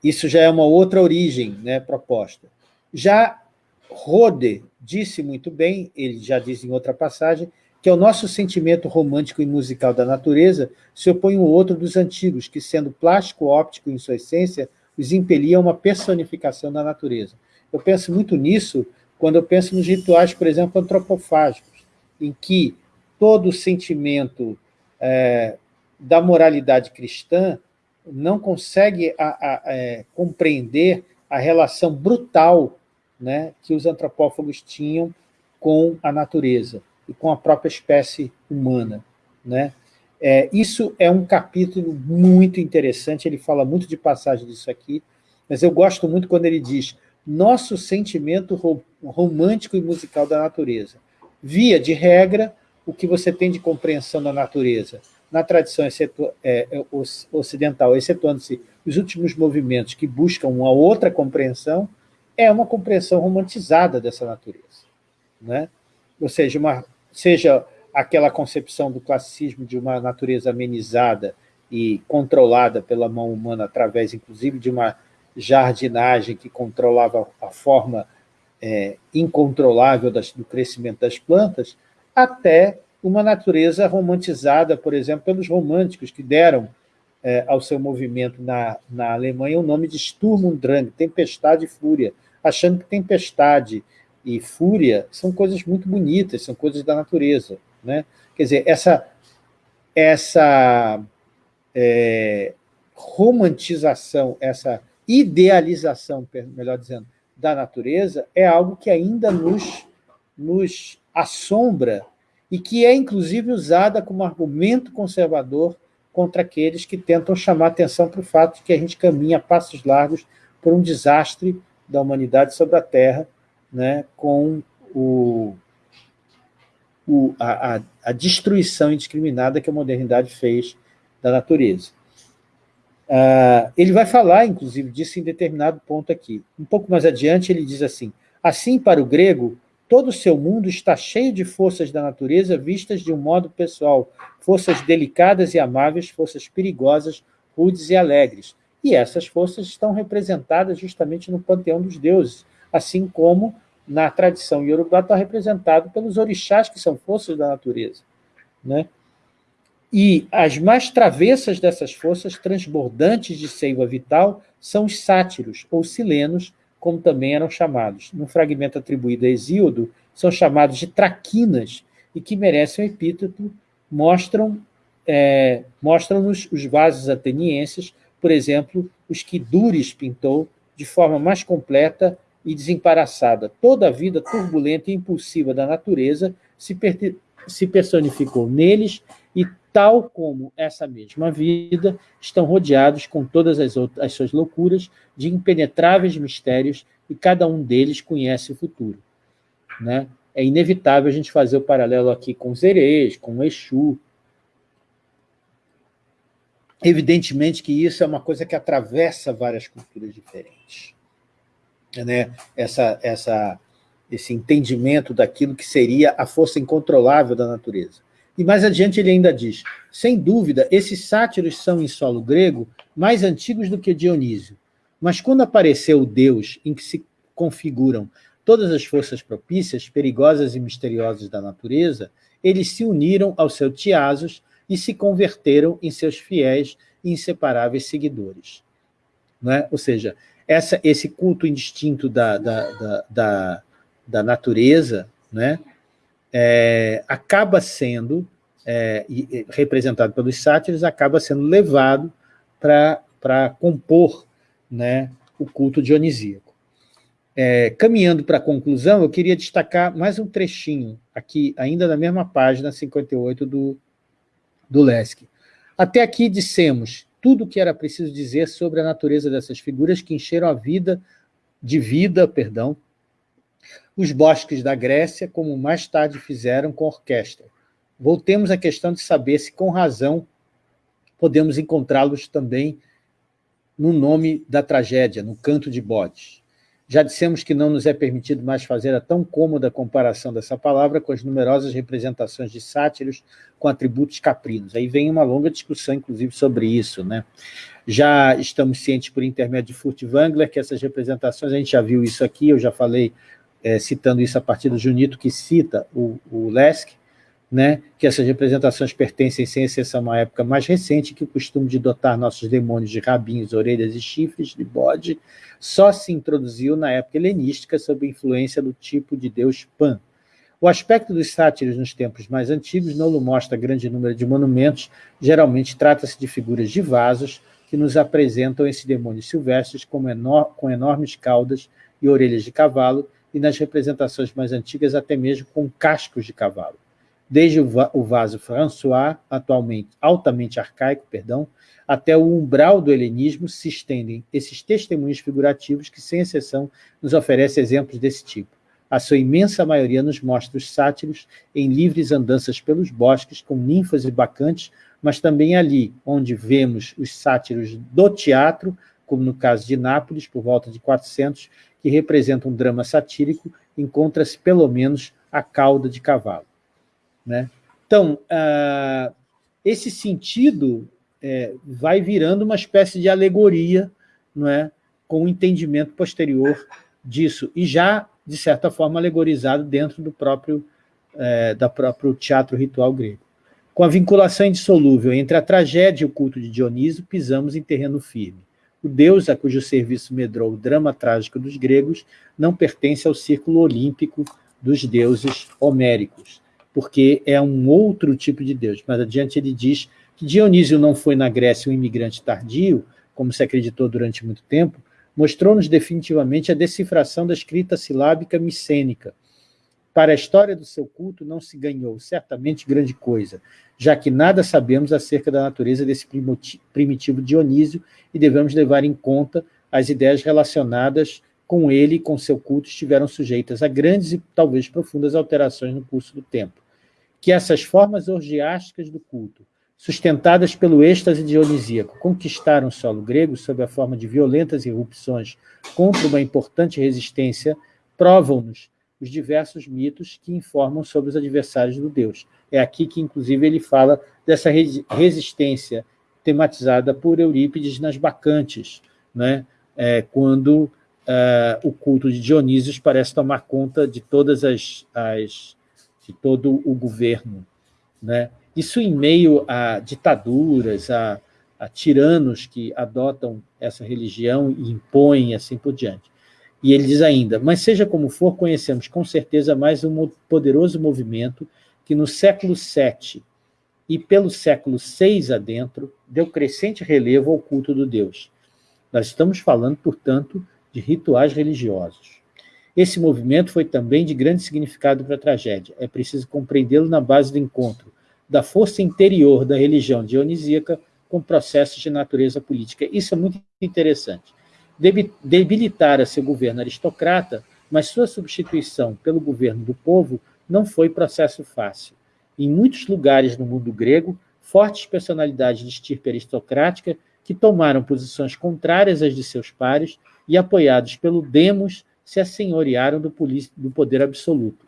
Isso já é uma outra origem né, proposta. Já Rode disse muito bem, ele já diz em outra passagem, que ao nosso sentimento romântico e musical da natureza se opõe um outro dos antigos, que, sendo plástico-óptico em sua essência, os impelia a uma personificação da natureza. Eu penso muito nisso quando eu penso nos rituais, por exemplo, antropofágicos, em que todo o sentimento é, da moralidade cristã não consegue a, a, é, compreender a relação brutal né, que os antropófagos tinham com a natureza e com a própria espécie humana. Né? É, isso é um capítulo muito interessante, ele fala muito de passagem disso aqui, mas eu gosto muito quando ele diz nosso sentimento romântico e musical da natureza. Via de regra, o que você tem de compreensão da natureza, na tradição é, é ocidental, excetuando-se os últimos movimentos que buscam uma outra compreensão, é uma compreensão romantizada dessa natureza. Né? Ou seja, uma seja aquela concepção do classicismo de uma natureza amenizada e controlada pela mão humana através, inclusive, de uma jardinagem que controlava a forma é, incontrolável das, do crescimento das plantas, até uma natureza romantizada, por exemplo, pelos românticos, que deram é, ao seu movimento na, na Alemanha o nome de Sturm und Drang, tempestade e fúria, achando que tempestade e fúria são coisas muito bonitas, são coisas da natureza. Né? Quer dizer, essa, essa é, romantização, essa idealização, melhor dizendo, da natureza é algo que ainda nos, nos assombra e que é, inclusive, usada como argumento conservador contra aqueles que tentam chamar atenção para o fato de que a gente caminha a passos largos por um desastre da humanidade sobre a Terra, né, com o, o, a, a, destruição indiscriminada que a modernidade fez da natureza. Uh, ele vai falar, inclusive, disso em determinado ponto aqui. Um pouco mais adiante, ele diz assim, assim, para o grego, todo o seu mundo está cheio de forças da natureza vistas de um modo pessoal, forças delicadas e amáveis, forças perigosas, rudes e alegres. E essas forças estão representadas justamente no panteão dos deuses, assim como na tradição iorubá está representado pelos orixás, que são forças da natureza. Né? E as mais travessas dessas forças, transbordantes de seiva vital, são os sátiros, ou silenos, como também eram chamados. Num fragmento atribuído a Hesíodo, são chamados de traquinas, e que merecem o epíteto, mostram é, mostram-nos os vasos atenienses, por exemplo, os que Dures pintou de forma mais completa e desembaraçada. Toda a vida turbulenta e impulsiva da natureza se, se personificou neles e tal como essa mesma vida, estão rodeados com todas as, as suas loucuras de impenetráveis mistérios e cada um deles conhece o futuro. Né? É inevitável a gente fazer o paralelo aqui com os Erês, com o Exu. Evidentemente que isso é uma coisa que atravessa várias culturas diferentes. Né? Essa, essa, esse entendimento daquilo que seria a força incontrolável da natureza. E mais adiante ele ainda diz, sem dúvida, esses sátiros são, em solo grego, mais antigos do que Dionísio. Mas quando apareceu o Deus em que se configuram todas as forças propícias, perigosas e misteriosas da natureza, eles se uniram ao seu Tiasos e se converteram em seus fiéis e inseparáveis seguidores. É? Ou seja, essa, esse culto indistinto da, da, da, da, da natureza, né? é, acaba sendo, é, representado pelos sátiros, acaba sendo levado para compor né, o culto dionisíaco. É, caminhando para a conclusão, eu queria destacar mais um trechinho, aqui, ainda na mesma página 58 do, do Lesk. Até aqui dissemos tudo o que era preciso dizer sobre a natureza dessas figuras que encheram a vida, de vida, perdão, os bosques da Grécia, como mais tarde fizeram com a orquestra. Voltemos à questão de saber se, com razão, podemos encontrá-los também no nome da tragédia, no canto de bodes. Já dissemos que não nos é permitido mais fazer a tão cômoda comparação dessa palavra com as numerosas representações de sátiros com atributos caprinos. Aí vem uma longa discussão, inclusive, sobre isso. Né? Já estamos cientes, por intermédio de Furtwängler, que essas representações, a gente já viu isso aqui, eu já falei é, citando isso a partir do Junito, que cita o, o Lesk, né, que essas representações pertencem, sem exceção, a uma época mais recente, que o costume de dotar nossos demônios de rabinhos, orelhas e chifres de bode só se introduziu na época helenística sob influência do tipo de deus Pan. O aspecto dos sátiros nos tempos mais antigos não mostra grande número de monumentos, geralmente trata-se de figuras de vasos que nos apresentam esses demônios silvestres como enor com enormes caudas e orelhas de cavalo, e nas representações mais antigas até mesmo com cascos de cavalo. Desde o vaso François, atualmente altamente arcaico, perdão, até o umbral do helenismo se estendem esses testemunhos figurativos que, sem exceção, nos oferecem exemplos desse tipo. A sua imensa maioria nos mostra os sátiros em livres andanças pelos bosques, com ninfas e bacantes, mas também ali, onde vemos os sátiros do teatro, como no caso de Nápoles, por volta de 400, que representa um drama satírico, encontra-se pelo menos a cauda de cavalo. Né? Então, uh, esse sentido é, vai virando uma espécie de alegoria, não é? com o entendimento posterior disso, e já, de certa forma, alegorizado dentro do próprio, é, da próprio teatro ritual grego. Com a vinculação indissolúvel entre a tragédia e o culto de Dioniso, pisamos em terreno firme. O deus a cujo serviço medrou o drama trágico dos gregos não pertence ao círculo olímpico dos deuses homéricos, porque é um outro tipo de deus. Mas adiante ele diz que Dionísio não foi na Grécia um imigrante tardio, como se acreditou durante muito tempo, mostrou-nos definitivamente a decifração da escrita silábica micênica, para a história do seu culto não se ganhou certamente grande coisa, já que nada sabemos acerca da natureza desse primitivo Dionísio e devemos levar em conta as ideias relacionadas com ele e com seu culto estiveram sujeitas a grandes e talvez profundas alterações no curso do tempo. Que essas formas orgiásticas do culto sustentadas pelo êxtase dionisíaco, conquistaram o solo grego sob a forma de violentas irrupções contra uma importante resistência, provam-nos os diversos mitos que informam sobre os adversários do Deus. É aqui que, inclusive, ele fala dessa resistência tematizada por Eurípides nas Bacantes, né? É, quando uh, o culto de Dionísios parece tomar conta de todas as, as de todo o governo, né? Isso em meio a ditaduras, a, a tiranos que adotam essa religião e impõem assim por diante. E ele diz ainda, mas seja como for, conhecemos com certeza mais um poderoso movimento que no século VII e pelo século VI adentro deu crescente relevo ao culto do Deus. Nós estamos falando, portanto, de rituais religiosos. Esse movimento foi também de grande significado para a tragédia. É preciso compreendê-lo na base do encontro da força interior da religião dionisíaca com processos de natureza política. Isso é muito interessante. Debilitar seu governo aristocrata, mas sua substituição pelo governo do povo não foi processo fácil. Em muitos lugares no mundo grego, fortes personalidades de estirpe aristocrática que tomaram posições contrárias às de seus pares e, apoiados pelo demos, se assenhorearam do, do poder absoluto.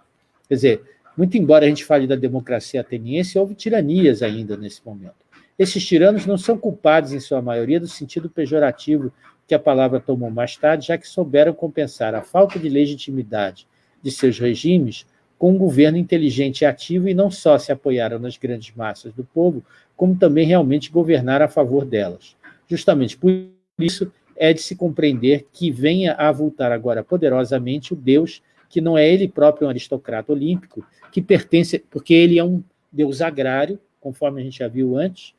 Quer dizer, muito embora a gente fale da democracia ateniense, houve tiranias ainda nesse momento. Esses tiranos não são culpados, em sua maioria, do sentido pejorativo que a palavra tomou mais tarde, já que souberam compensar a falta de legitimidade de seus regimes com um governo inteligente e ativo e não só se apoiaram nas grandes massas do povo, como também realmente governaram a favor delas. Justamente por isso é de se compreender que venha a avultar agora poderosamente o Deus que não é ele próprio um aristocrata olímpico, que pertence, porque ele é um deus agrário, conforme a gente já viu antes,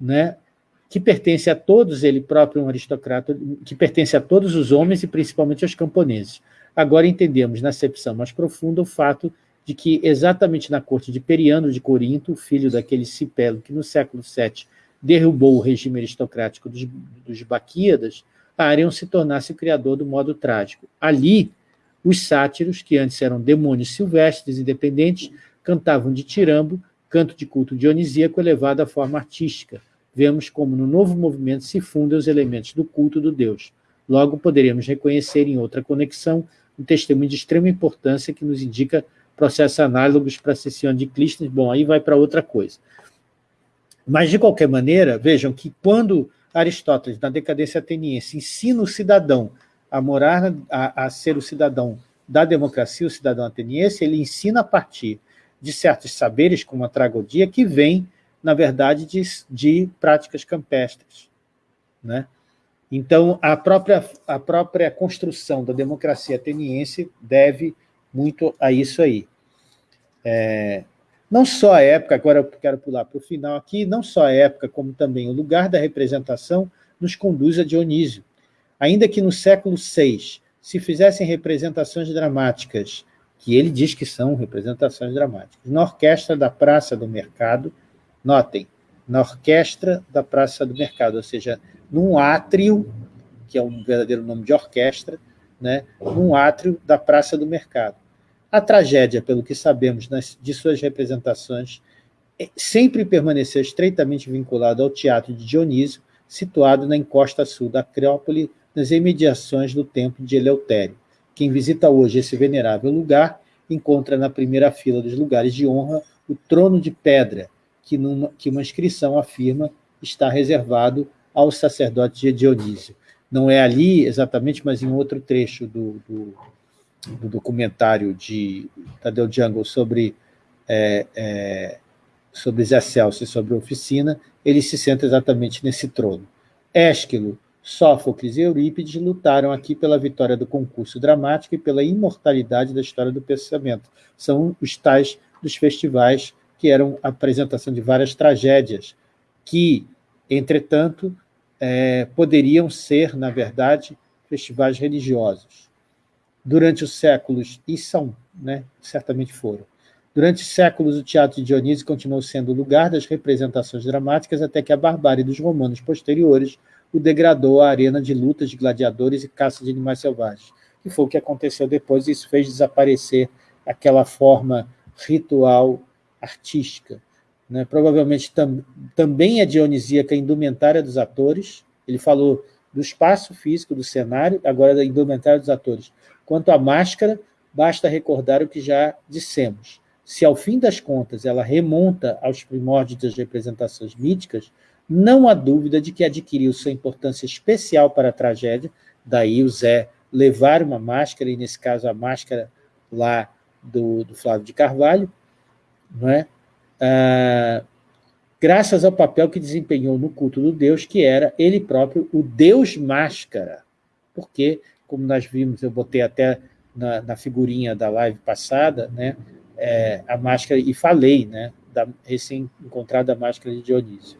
né? que pertence a todos, ele próprio um aristocrata, que pertence a todos os homens e principalmente aos camponeses. Agora entendemos, na acepção mais profunda, o fato de que, exatamente na corte de Periano de Corinto, filho daquele Cipelo que no século VII derrubou o regime aristocrático dos, dos Baquíadas, Arion se tornasse o criador do modo trágico. Ali, os sátiros, que antes eram demônios silvestres independentes, cantavam de tirambo, canto de culto dionisíaco elevado à forma artística. Vemos como no novo movimento se fundem os elementos do culto do Deus. Logo, poderíamos reconhecer em outra conexão um testemunho de extrema importância que nos indica processos análogos para a sessão de Clístenes. Bom, aí vai para outra coisa. Mas, de qualquer maneira, vejam que quando Aristóteles, na decadência ateniense, ensina o cidadão a morar, a, a ser o cidadão da democracia, o cidadão ateniense, ele ensina a partir de certos saberes, como a tragodia, que vem, na verdade, de, de práticas campestres. Né? Então, a própria, a própria construção da democracia ateniense deve muito a isso aí. É, não só a época, agora eu quero pular para o final aqui, não só a época, como também o lugar da representação nos conduz a Dionísio. Ainda que no século VI se fizessem representações dramáticas, que ele diz que são representações dramáticas, na orquestra da Praça do Mercado, notem, na orquestra da Praça do Mercado, ou seja, num átrio, que é um verdadeiro nome de orquestra, né, num átrio da Praça do Mercado. A tragédia, pelo que sabemos nas, de suas representações, é, sempre permaneceu estreitamente vinculada ao Teatro de Dionísio, situado na encosta sul da Acrópole, nas imediações do templo de Eleutério. Quem visita hoje esse venerável lugar encontra na primeira fila dos lugares de honra o trono de pedra, que, numa, que uma inscrição afirma está reservado ao sacerdote de Dionísio. Não é ali exatamente, mas em outro trecho do, do, do documentário de Tadeu Jungle sobre, é, é, sobre Zé Celso e sobre a oficina, ele se senta exatamente nesse trono. Ésquilo, Sófocles e Eurípides lutaram aqui pela vitória do concurso dramático e pela imortalidade da história do pensamento. São os tais dos festivais que eram a apresentação de várias tragédias, que, entretanto, é, poderiam ser, na verdade, festivais religiosos. Durante os séculos, e são, né, certamente foram, durante séculos o teatro de Dionísio continuou sendo o lugar das representações dramáticas até que a barbárie dos romanos posteriores o degradou à arena de lutas de gladiadores e caça de animais selvagens. E foi o que aconteceu depois, e isso fez desaparecer aquela forma ritual artística. né? provavelmente tam, também é dionisíaca a indumentária dos atores, ele falou do espaço físico do cenário, agora da indumentária dos atores. Quanto à máscara, basta recordar o que já dissemos. Se, ao fim das contas, ela remonta aos primórdios das representações míticas, não há dúvida de que adquiriu sua importância especial para a tragédia, daí o Zé levar uma máscara, e nesse caso a máscara lá do, do Flávio de Carvalho, não é? Ah, graças ao papel que desempenhou no culto do Deus, que era ele próprio o Deus Máscara. Porque, como nós vimos, eu botei até na, na figurinha da live passada, né, é, a máscara, e falei, né, da recém-encontrada máscara de Dionísio.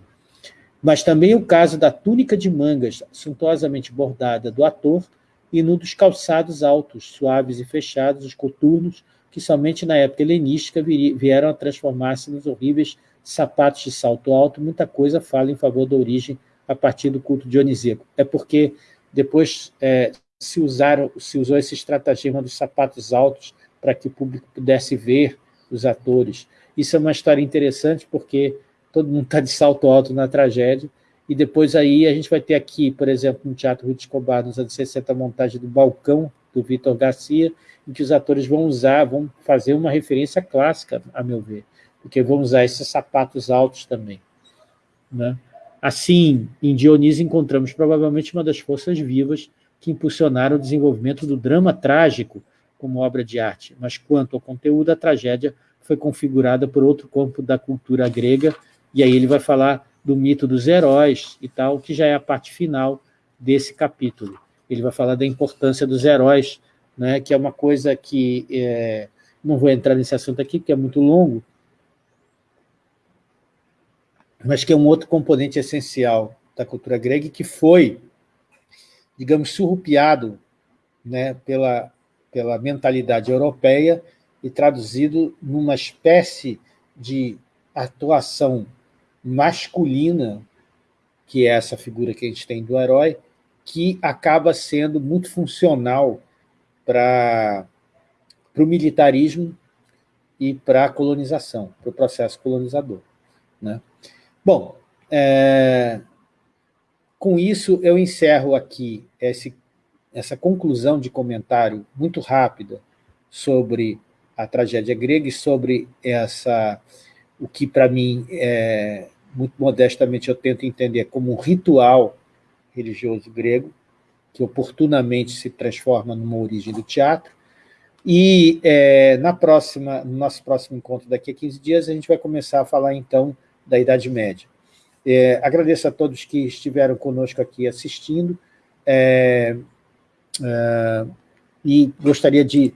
Mas também o caso da túnica de mangas, suntuosamente bordada do ator, e no dos calçados altos, suaves e fechados, os coturnos, que somente na época helenística vieram a transformar-se nos horríveis sapatos de salto alto, muita coisa fala em favor da origem a partir do culto dionisíaco. É porque depois é, se, usaram, se usou esse estratagema dos sapatos altos para que o público pudesse ver os atores. Isso é uma história interessante porque todo mundo está de salto alto na tragédia, e depois aí a gente vai ter aqui, por exemplo, no Teatro Ruth Escobar, nos anos 60, a montagem do Balcão, do Vitor Garcia, em que os atores vão usar, vão fazer uma referência clássica, a meu ver, porque vão usar esses sapatos altos também. Né? Assim, em Dionísio encontramos provavelmente uma das forças vivas que impulsionaram o desenvolvimento do drama trágico como obra de arte, mas quanto ao conteúdo, a tragédia foi configurada por outro campo da cultura grega, e aí ele vai falar do mito dos heróis e tal, que já é a parte final desse capítulo. Ele vai falar da importância dos heróis né, que é uma coisa que, é, não vou entrar nesse assunto aqui, porque é muito longo, mas que é um outro componente essencial da cultura grega que foi, digamos, surrupiado né, pela, pela mentalidade europeia e traduzido numa espécie de atuação masculina, que é essa figura que a gente tem do herói, que acaba sendo muito funcional para o militarismo e para a colonização, para o processo colonizador. Né? Bom, é, com isso eu encerro aqui esse, essa conclusão de comentário muito rápida sobre a tragédia grega e sobre essa, o que para mim, é, muito modestamente, eu tento entender como um ritual religioso grego, que oportunamente se transforma numa origem do teatro. E é, na próxima, no nosso próximo encontro, daqui a 15 dias, a gente vai começar a falar, então, da Idade Média. É, agradeço a todos que estiveram conosco aqui assistindo, é, é e gostaria de,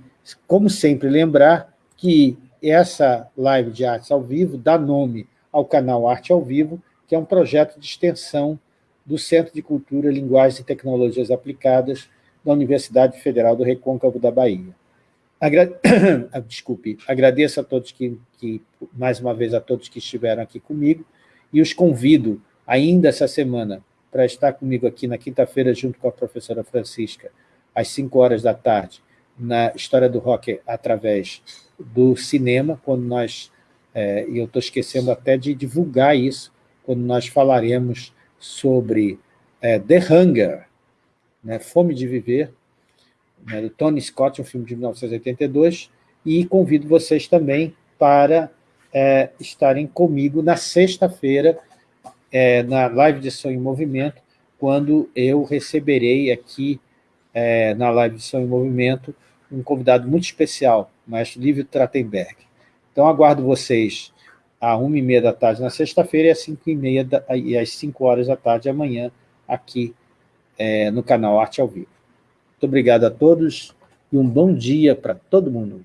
como sempre, lembrar que essa live de artes ao vivo dá nome ao canal Arte ao Vivo, que é um projeto de extensão do Centro de Cultura, Linguagens e Tecnologias Aplicadas da Universidade Federal do Recôncavo da Bahia. Agra... Desculpe, agradeço a todos que, que, mais uma vez, a todos que estiveram aqui comigo e os convido ainda essa semana para estar comigo aqui na quinta-feira junto com a professora Francisca, às 5 horas da tarde, na História do Rock através do cinema, quando nós, é, e eu estou esquecendo até de divulgar isso, quando nós falaremos sobre é, The Hunger, né, Fome de Viver, né, do Tony Scott, um filme de 1982, e convido vocês também para é, estarem comigo na sexta-feira, é, na live de Som em Movimento, quando eu receberei aqui, é, na live de Som em Movimento, um convidado muito especial, o maestro Lívio Trattenberg. Então, aguardo vocês às uma e meia da tarde na sexta-feira e às cinco da, e às cinco horas da tarde amanhã aqui é, no canal Arte ao Vivo. Muito obrigado a todos e um bom dia para todo mundo.